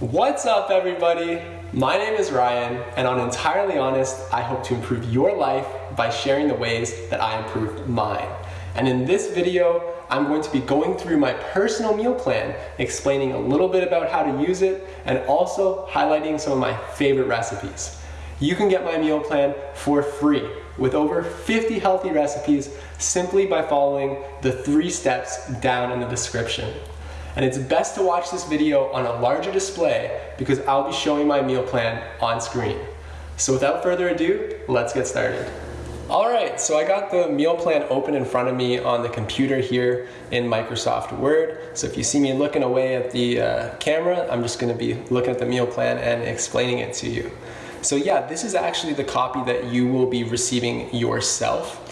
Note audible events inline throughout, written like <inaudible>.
What's up everybody? My name is Ryan and on Entirely Honest, I hope to improve your life by sharing the ways that I improve mine. And in this video, I'm going to be going through my personal meal plan, explaining a little bit about how to use it, and also highlighting some of my favorite recipes. You can get my meal plan for free with over 50 healthy recipes simply by following the three steps down in the description. And it's best to watch this video on a larger display because I'll be showing my meal plan on screen. So without further ado, let's get started. All right, so I got the meal plan open in front of me on the computer here in Microsoft Word. So if you see me looking away at the uh, camera, I'm just gonna be looking at the meal plan and explaining it to you. So yeah, this is actually the copy that you will be receiving yourself.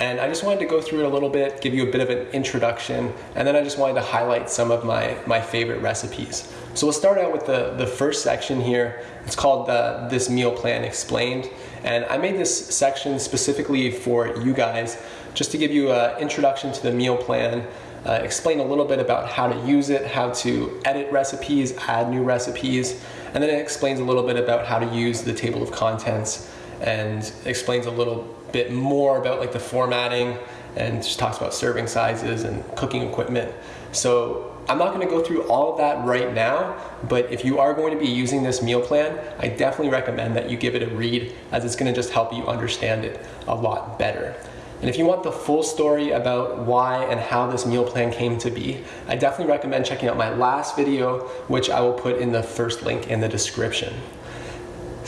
And I just wanted to go through it a little bit, give you a bit of an introduction, and then I just wanted to highlight some of my, my favorite recipes. So we'll start out with the, the first section here. It's called the, This Meal Plan Explained. And I made this section specifically for you guys, just to give you an introduction to the meal plan, uh, explain a little bit about how to use it, how to edit recipes, add new recipes, and then it explains a little bit about how to use the table of contents and explains a little bit more about like the formatting and just talks about serving sizes and cooking equipment. So I'm not going to go through all of that right now, but if you are going to be using this meal plan, I definitely recommend that you give it a read as it's going to just help you understand it a lot better. And if you want the full story about why and how this meal plan came to be, I definitely recommend checking out my last video, which I will put in the first link in the description.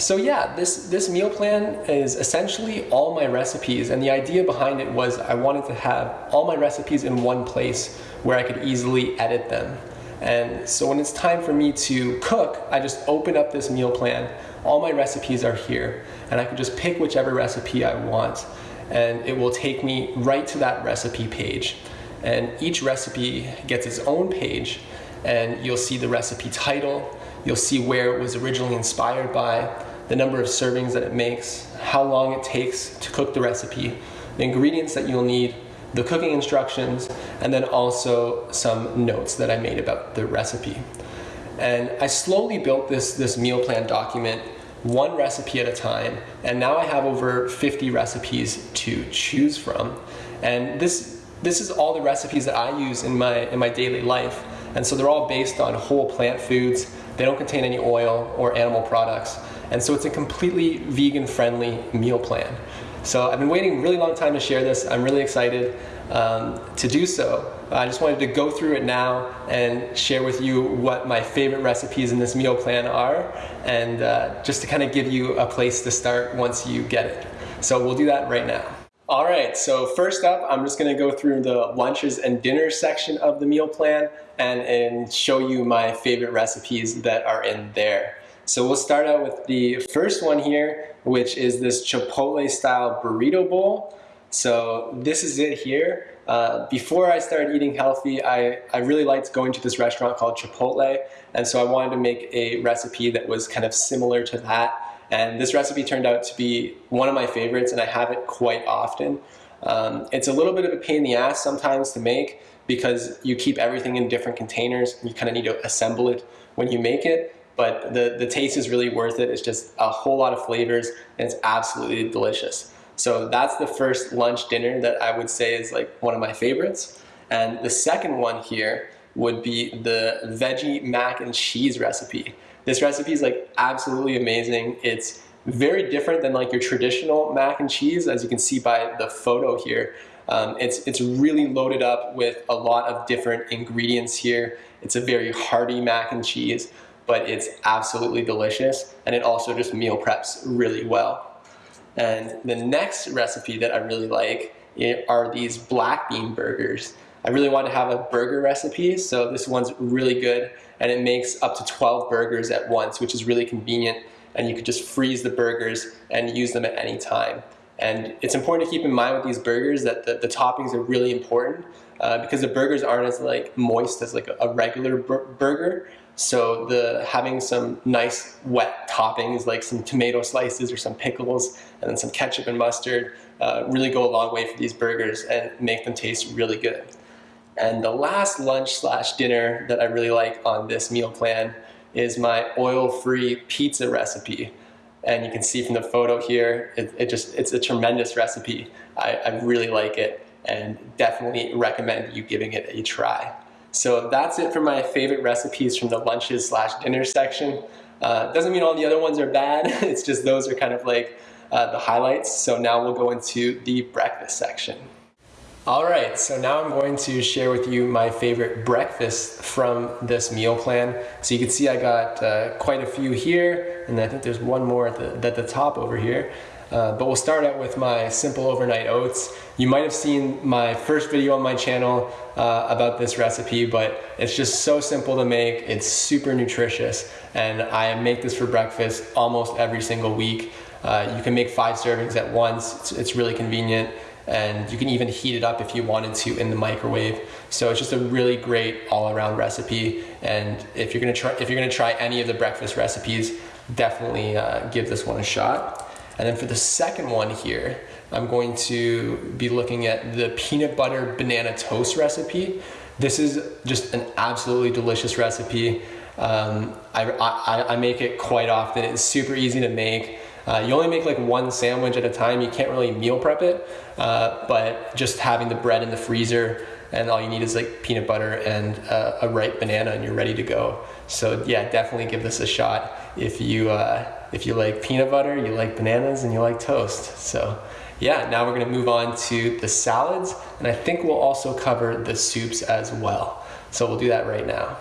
So yeah, this, this meal plan is essentially all my recipes and the idea behind it was I wanted to have all my recipes in one place where I could easily edit them. And so when it's time for me to cook, I just open up this meal plan, all my recipes are here, and I can just pick whichever recipe I want and it will take me right to that recipe page. And each recipe gets its own page and you'll see the recipe title, You'll see where it was originally inspired by, the number of servings that it makes, how long it takes to cook the recipe, the ingredients that you'll need, the cooking instructions, and then also some notes that I made about the recipe. And I slowly built this, this meal plan document one recipe at a time, and now I have over 50 recipes to choose from. And this, this is all the recipes that I use in my, in my daily life. And so they're all based on whole plant foods, they don't contain any oil or animal products. And so it's a completely vegan friendly meal plan. So I've been waiting a really long time to share this. I'm really excited um, to do so. I just wanted to go through it now and share with you what my favorite recipes in this meal plan are and uh, just to kind of give you a place to start once you get it. So we'll do that right now. All right, so first up, I'm just gonna go through the lunches and dinners section of the meal plan and, and show you my favorite recipes that are in there. So we'll start out with the first one here, which is this Chipotle style burrito bowl. So this is it here. Uh, before I started eating healthy, I, I really liked going to this restaurant called Chipotle. And so I wanted to make a recipe that was kind of similar to that. And this recipe turned out to be one of my favorites and I have it quite often. Um, it's a little bit of a pain in the ass sometimes to make because you keep everything in different containers. And You kind of need to assemble it when you make it, but the, the taste is really worth it. It's just a whole lot of flavors and it's absolutely delicious. So that's the first lunch dinner that I would say is like one of my favorites. And the second one here would be the veggie mac and cheese recipe. This recipe is like absolutely amazing. It's very different than like your traditional mac and cheese, as you can see by the photo here. Um, it's, it's really loaded up with a lot of different ingredients here. It's a very hearty mac and cheese, but it's absolutely delicious. And it also just meal preps really well. And the next recipe that I really like are these black bean burgers. I really want to have a burger recipe, so this one's really good and it makes up to 12 burgers at once, which is really convenient and you could just freeze the burgers and use them at any time. And it's important to keep in mind with these burgers that the, the toppings are really important uh, because the burgers aren't as like moist as like a, a regular bur burger. So the having some nice wet toppings like some tomato slices or some pickles and then some ketchup and mustard uh, really go a long way for these burgers and make them taste really good. And the last lunch slash dinner that I really like on this meal plan is my oil-free pizza recipe. And you can see from the photo here, it, it just, it's a tremendous recipe. I, I really like it and definitely recommend you giving it a try. So that's it for my favorite recipes from the lunches slash dinner section. Uh, doesn't mean all the other ones are bad, <laughs> it's just those are kind of like uh, the highlights. So now we'll go into the breakfast section. All right, so now I'm going to share with you my favorite breakfast from this meal plan. So you can see I got uh, quite a few here, and I think there's one more at the, at the top over here. Uh, but we'll start out with my simple overnight oats. You might have seen my first video on my channel uh, about this recipe, but it's just so simple to make. It's super nutritious, and I make this for breakfast almost every single week. Uh, you can make five servings at once. It's, it's really convenient and you can even heat it up if you wanted to in the microwave. So it's just a really great all-around recipe. And if you're gonna try, if you're gonna try any of the breakfast recipes, definitely uh, give this one a shot. And then for the second one here, I'm going to be looking at the peanut butter banana toast recipe. This is just an absolutely delicious recipe. Um, I, I, I make it quite often. It's super easy to make. Uh, you only make like one sandwich at a time. You can't really meal prep it, uh, but just having the bread in the freezer and all you need is like peanut butter and uh, a ripe banana and you're ready to go. So yeah, definitely give this a shot if you uh, if you like peanut butter, you like bananas, and you like toast. So yeah, now we're gonna move on to the salads, and I think we'll also cover the soups as well. So we'll do that right now.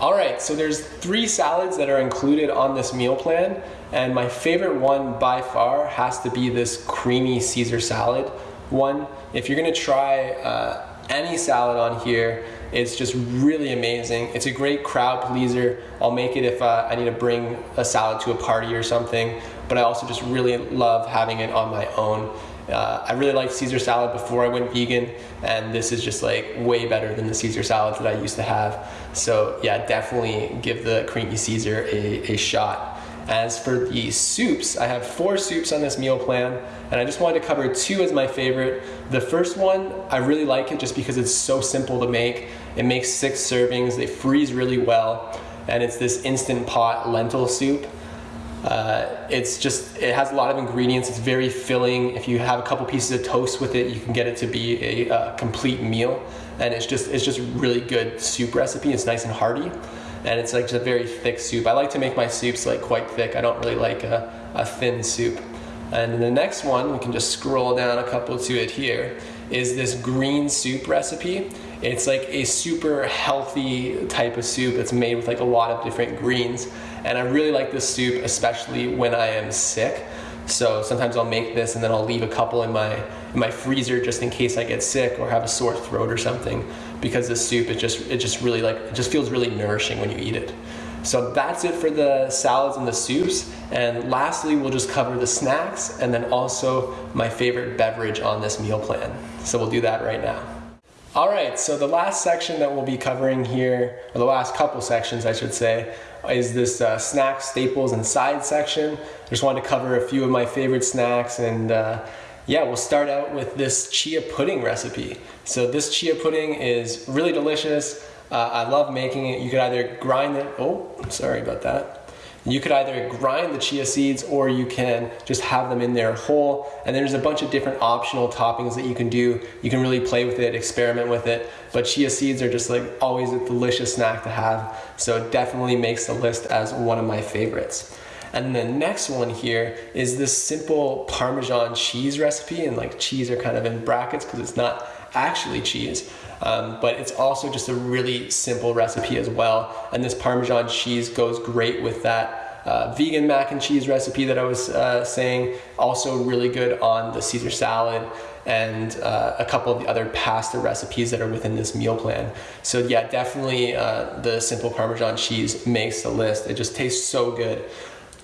All right, so there's three salads that are included on this meal plan, and my favorite one by far has to be this creamy Caesar salad one. If you're gonna try uh, any salad on here, it's just really amazing. It's a great crowd pleaser. I'll make it if uh, I need to bring a salad to a party or something, but I also just really love having it on my own. Uh, I really liked Caesar salad before I went vegan, and this is just like way better than the Caesar salads that I used to have. So yeah, definitely give the creamy Caesar a, a shot. As for the soups, I have four soups on this meal plan, and I just wanted to cover two as my favorite. The first one, I really like it just because it's so simple to make. It makes six servings, they freeze really well, and it's this instant pot lentil soup. Uh, it's just, it has a lot of ingredients. It's very filling. If you have a couple pieces of toast with it, you can get it to be a, a complete meal. And it's just, it's just really good soup recipe. It's nice and hearty. And it's like just a very thick soup. I like to make my soups like quite thick. I don't really like a, a thin soup. And the next one, we can just scroll down a couple to it here, is this green soup recipe. It's like a super healthy type of soup. It's made with like a lot of different greens. And I really like this soup, especially when I am sick. So sometimes I'll make this and then I'll leave a couple in my in my freezer just in case I get sick or have a sore throat or something. Because this soup, it just it just really like it just feels really nourishing when you eat it. So that's it for the salads and the soups. And lastly, we'll just cover the snacks and then also my favorite beverage on this meal plan. So we'll do that right now. All right, so the last section that we'll be covering here, or the last couple sections I should say, is this uh, snacks, staples, and side section. I Just wanted to cover a few of my favorite snacks and uh, yeah, we'll start out with this chia pudding recipe. So this chia pudding is really delicious. Uh, I love making it. You could either grind it, oh, sorry about that. You could either grind the chia seeds or you can just have them in there whole. And there's a bunch of different optional toppings that you can do. You can really play with it, experiment with it. But chia seeds are just like always a delicious snack to have. So it definitely makes the list as one of my favorites. And the next one here is this simple Parmesan cheese recipe. And like cheese are kind of in brackets because it's not actually cheese. Um, but it's also just a really simple recipe as well. And this Parmesan cheese goes great with that uh, vegan mac and cheese recipe that I was uh, saying. Also really good on the Caesar salad and uh, a couple of the other pasta recipes that are within this meal plan. So yeah, definitely uh, the simple Parmesan cheese makes the list. It just tastes so good.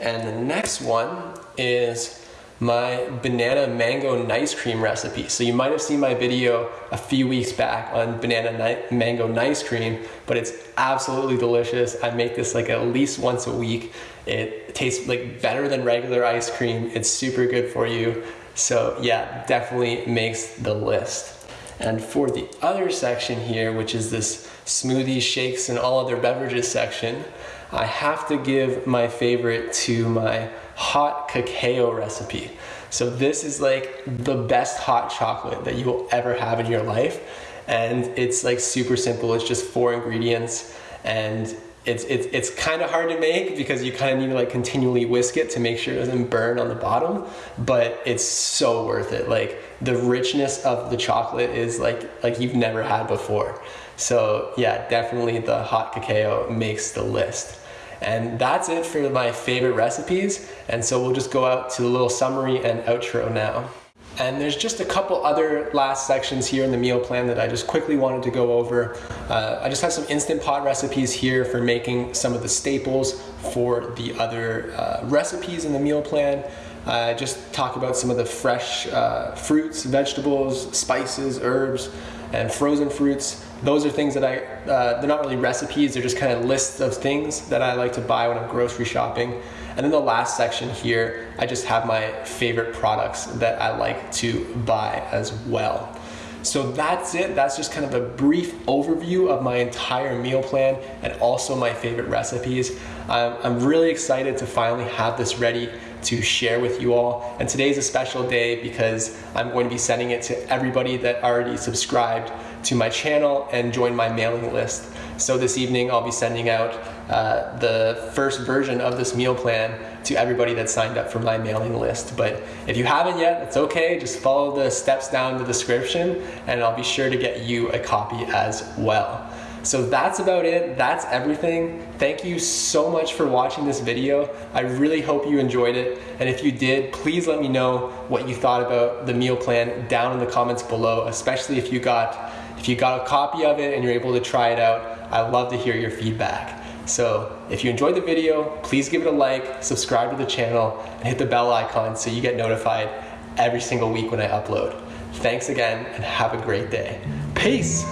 And the next one is my banana mango nice cream recipe. So you might have seen my video a few weeks back on banana mango nice cream, but it's absolutely delicious. I make this like at least once a week. It tastes like better than regular ice cream. It's super good for you. So yeah, definitely makes the list. And for the other section here, which is this smoothies, shakes, and all other beverages section, I have to give my favorite to my hot cacao recipe. So this is like the best hot chocolate that you will ever have in your life. And it's like super simple. It's just four ingredients and it's, it's, it's kind of hard to make because you kind of need to like continually whisk it to make sure it doesn't burn on the bottom, but it's so worth it. Like the richness of the chocolate is like, like you've never had before. So yeah, definitely the hot cacao makes the list. And that's it for my favorite recipes. And so we'll just go out to the little summary and outro now. And there's just a couple other last sections here in the meal plan that I just quickly wanted to go over. Uh, I just have some Instant Pot recipes here for making some of the staples for the other uh, recipes in the meal plan. Uh, just talk about some of the fresh uh, fruits, vegetables, spices, herbs, and frozen fruits. Those are things that I, uh, they're not really recipes, they're just kind of lists of things that I like to buy when I'm grocery shopping. And then the last section here, I just have my favorite products that I like to buy as well. So that's it. That's just kind of a brief overview of my entire meal plan and also my favorite recipes. I'm really excited to finally have this ready to share with you all. And today's a special day because I'm going to be sending it to everybody that already subscribed to my channel and join my mailing list. So this evening I'll be sending out uh, the first version of this meal plan to everybody that signed up for my mailing list. But if you haven't yet, it's okay. Just follow the steps down in the description and I'll be sure to get you a copy as well. So that's about it. That's everything. Thank you so much for watching this video. I really hope you enjoyed it. And if you did, please let me know what you thought about the meal plan down in the comments below, especially if you got if you got a copy of it and you're able to try it out. I'd love to hear your feedback. So if you enjoyed the video, please give it a like, subscribe to the channel, and hit the bell icon so you get notified every single week when I upload. Thanks again and have a great day. Peace!